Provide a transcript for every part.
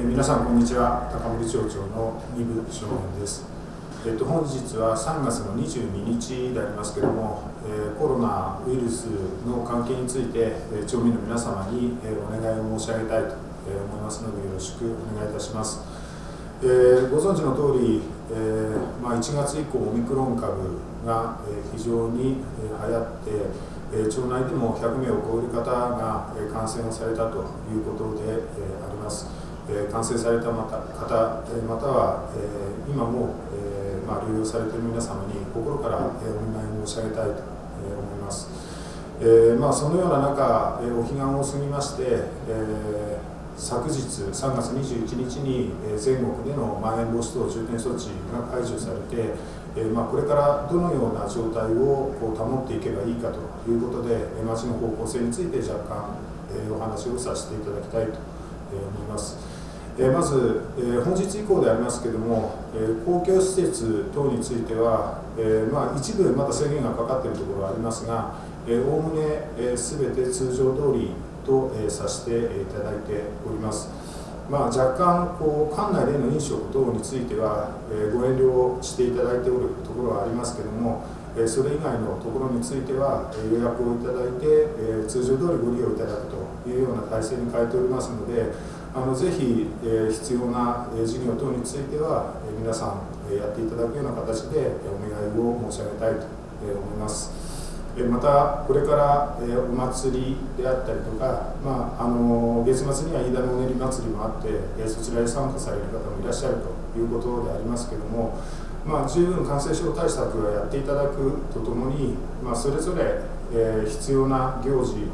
え、皆さんこんにちは。高森町長の二部少年です、えーと、本日は3月の22日でありますけれども、え、コロナウイルスの関係について、え、町民の皆様に、え、お願いを申し上げたいと、思いますのでよろしくお願いいたします、えご存知の通り、えまあ、1月以降オミクロン株が、え非常に、え流行ってえ町内でも100名を超える方が、え感染をされたということで、えあります。え感染された方、または、え今も、えまあ、療養されている皆様に心から、えお見舞い申し上げたいと、思います。えま、そのような中、えお彼岸を過ぎまして、え昨日3月21日に全国でのまん延防止等重点措置が解除されて、えま、これからどのような状態を保っていけばいいかということで、町の方向性について若干、お話をさせていただきたいと思います。えまず、え本日以降でありますけれども、え公共施設等については、えまあ、一部まだ制限がかかっているところはありますが、おおむねすべて通常通りと、えさせていただいております。まあ、若干こう館内での飲食等については、えご遠慮していただいておるところはありますけれども、えそれ以外のところについては、え予約をいただいて、え通常通りご利用いただくというような体制に変えておりますのであのぜひ、え必要な、え事業等については、え皆さん、えやっていただくような形で、お願いを申し上げたいと、思います。またこれからお祭りであったりとか、まあ、あの月末には飯田のお練り祭りもあってそちらへ参加される方もいらっしゃるということでありますけども、まあ、十分感染症対策はやっていただくとともに、まあ、それぞれ、え必要な行事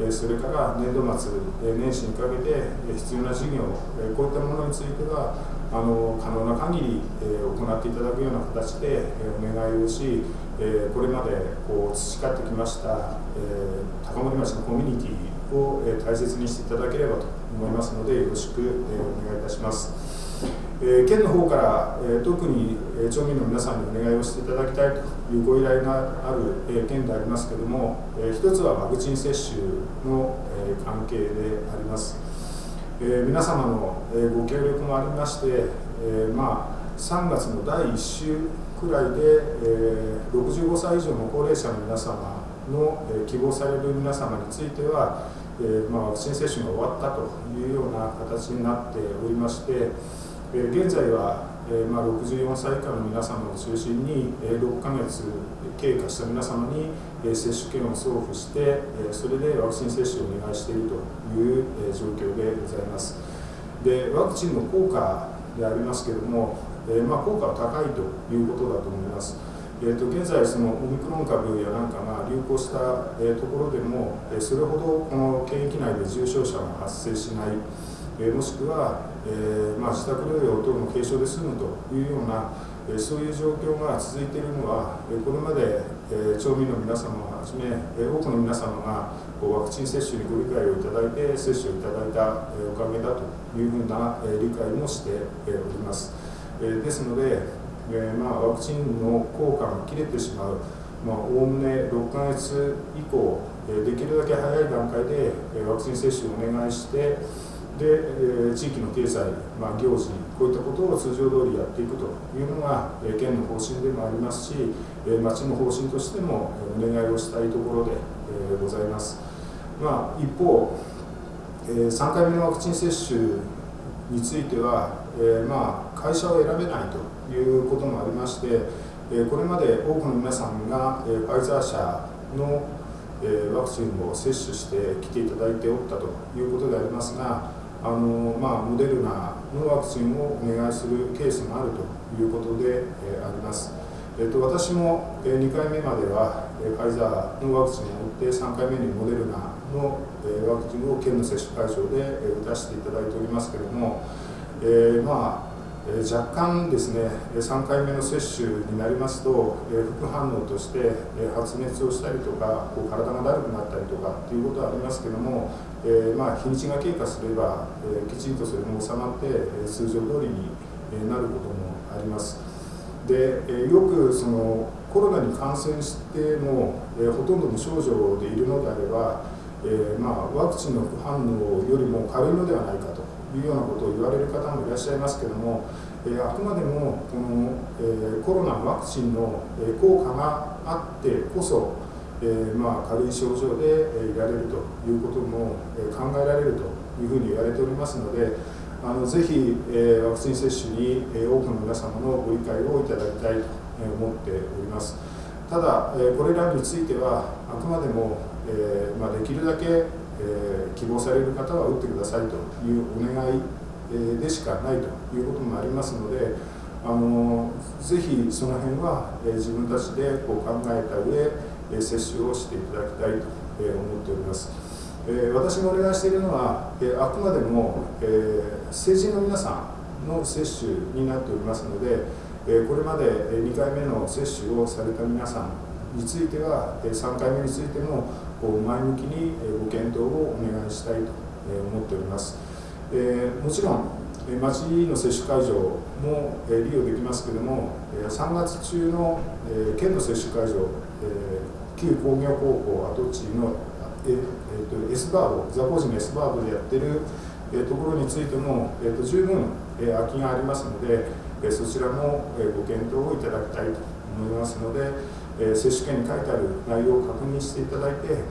えそれから年度末え年始にかけて必要な事業えこういったものについてはあの可能な限り、えー、行っていただくような形で、えー、お願いをし、えー、これまでこう培ってきました、え高森町のコミュニティを、え大切にしていただければと思いますのでよろしく、えお願いいたします。え県の方から、え特に、町民の皆さんにお願いをしていただきたいというご依頼がある、え県でありますけれども、え一つはワクチン接種の、え関係であります。えー、皆様の、えご協力もありまして、えー、まあ、3月の第1週くらいで、えー、65歳以上の高齢者の皆様の、え希望される皆様については、えまあ、ワクチン接種が終わったというような形になっておりまして、現在はえま、64歳以下の皆様を中心に、え6ヶ月経過した皆様に、え接種券を送付して、えそれでワクチン接種をお願いしているという、え状況でございます。でワクチンの効果でありますけれども、えまあ、効果は高いということだと思います。えーと、現在、そのオミクロン株やなんかが流行した、えところでも、えそれほどこの検疫内で重症者が発生しない、えもしくは、えー、まあ、自宅療養等の軽症で済むというような、えそういう状況が続いているのは、えこれまで、え町民の皆様をはじめ、え多くの皆様がこうワクチン接種にご理解をいただいて接種をいただいた、えおかげだというふうな、え理解もして、えおります。えですので、えまあ、ワクチンの効果が切れてしまうおおむね6ヶ月以降、えできるだけ早い段階で、えワクチン接種をお願いして、で、え地域の経済、まあ、行事、こういったことを通常通りやっていくというのが、え県の方針でもありますし、え町の方針としてもお願いをしたいところで、えございます。まあ、一方、え3回目のワクチン接種については、えまあ、会社を選べないということもありまして、えこれまで多くの皆さんが、えファイザー社のワクチンを接種して来ていただいておったということでありますが、あのまあ、モデルナのワクチンをお願いするケースもあるということで、えー、あります。えーと、私も、え2回目までは、えファイザーのワクチンを打って3回目にモデルナの、えワクチンを県の接種会場で、え打たせていただいておりますけれども、えー、まあ若干ですね3回目の接種になりますと、副反応として、発熱をしたりとかこう体がだるくなったりとかっていうことはありますけども、えまあ、日にちが経過すれば、えきちんとそれも収まって、通常通りになることもあります。で、よくそのコロナに感染しても、えほとんど無症状でいるのであれば、えまあ、ワクチンの副反応よりも軽いのではないかというようなことを言われる方もいらっしゃいますけれども、えあくまでもこの、えコロナワクチンの効果があってこそ、えまあ、軽い症状でいられるということも考えられるというふうに言われておりますので、あのぜひ、えワクチン接種に、え多くの皆様のご理解をいただきたいと思っております。ただ、えこれらについては、あくまでも、えまあ、できるだけ、え希望される方は打ってくださいというお願いでしかないということもありますので、あのぜひその辺は、え自分たちでこう考えた上、え接種をしていただきたいと、え思っております。え私がお願いしているのは、えあくまでも、え成人の皆さんの接種になっておりますので、えこれまで2回目の接種をされた皆さんについては、3回目についても前向きにご検討をお願いしたいと思っております。えもちろん町の接種会場も利用できますけれども3月中の県の接種会場旧工業高校跡地のえーと、S バード、ザコージの S バードでやってる、え、ところについても、えーと、十分、え、空きがありますので、え、そちらも、え、ご検討をいただきたいと思いますので、えー、接種券に書いてある内容を確認していただいて、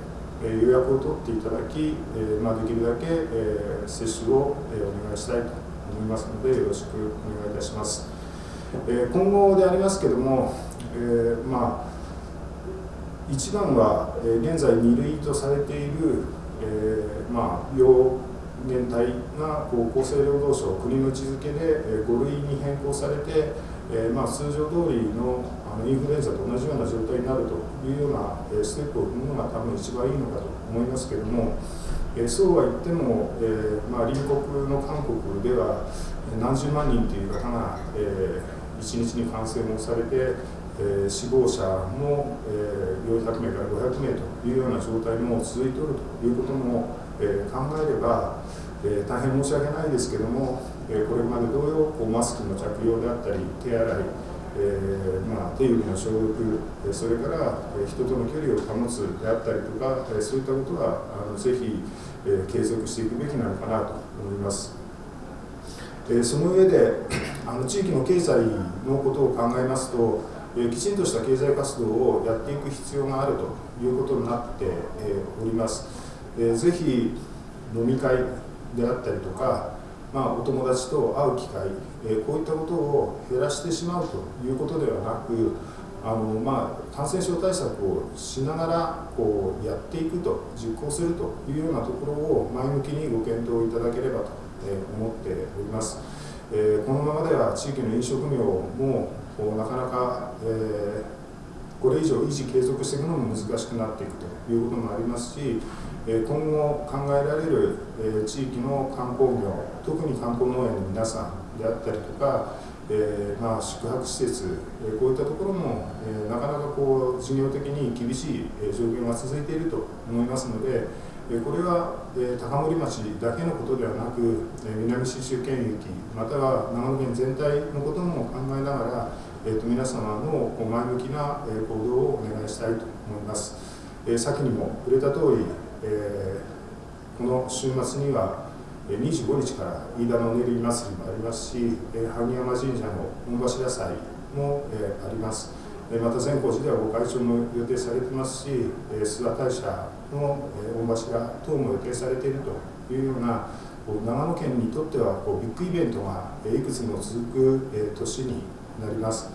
えー、予約を取っていただき、えーまあ、できるだけ、えー、接種を、えー、お願いしたいと思いますので、よろしくお願いいたします。えー、今後でありますけども、えーまあ一番は、え現在2類とされている、えー、まあ、病原体がこう厚生労働省国の位置づけで、5類に変更されて、えー、まあ、通常通りのインフルエンザと同じような状態になるというような、ステップを踏むのが多分一番いいのかと思いますけれども、えそうは言っても、えまあ、隣国の韓国では何十万人という方が、え1日に感染をされて、えー、死亡者も、えー、400名から500名というような状態も続いておるということも、えー、考えれば、えー、大変申し訳ないですけども、え、これまで同様こうマスクの着用であったり手洗い、えまあ、手指の消毒それから、え人との距離を保つであったりとか、えそういったことはあのぜひ、え継続していくべきなのかなと思います。えその上で あの地域の経済のことを考えますとえきちんとした経済活動をやっていく必要があるということになってえおります。ぜひ飲み会であったりとか、まあ、お友達と会う機会え、こういったことを減らしてしまうということではなく、あのまあ、感染症対策をしながらこうやっていくと、実行するというようなところを前向きにご検討いただければと思っております。えこのままでは地域の飲食業もなかなか、えー、これ以上維持継続していくのも難しくなっていくということもありますし、今後考えられる、地域の観光業特に観光農園の皆さんであったりとか、えー、ま、宿泊施設、こういったところも、えなかなかこう事業的に厳しい、状況が続いていると思いますので、これは、高森町だけのことではなく、南信州県域または長野県全体のことも考えながらえーと、皆様の前向きな行動をお願いしたいと思います。先にも触れた通り、えー、この週末には25日から飯田の練り祭りもありますしえ、萩山神社の御柱祭もえあります。また善光寺ではご開帳も予定されてますし、諏訪大社の御柱等も予定されているというような、長野県にとってはこうビッグイベントがいくつも続く年になります、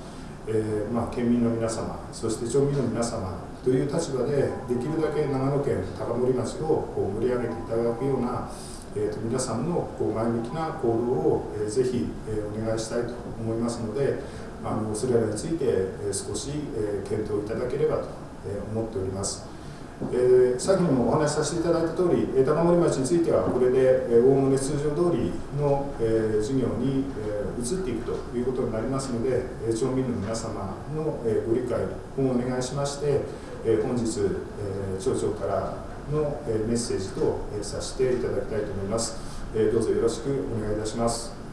えー、まあ、県民の皆様そして町民の皆様という立場でできるだけ長野県高森町をこう盛り上げていただくような、えーと、皆さんのこう前向きな行動を、えー、ぜひ、えー、お願いしたいと思いますのであのそれらについて、えー、少し、えー、検討いただければと、え、思っております。えー、先にもお話しさせていただいた通り、高森町についてはこれでおおむね通常通りの、えー、事業に、えー、移っていくということになりますので、え、町民の皆様の、えー、ご理解をお願いしまして、えー、本日、えー、町長からの、えー、メッセージと、えー、させていただきたいと思います、えー。どうぞよろしくお願いいたします。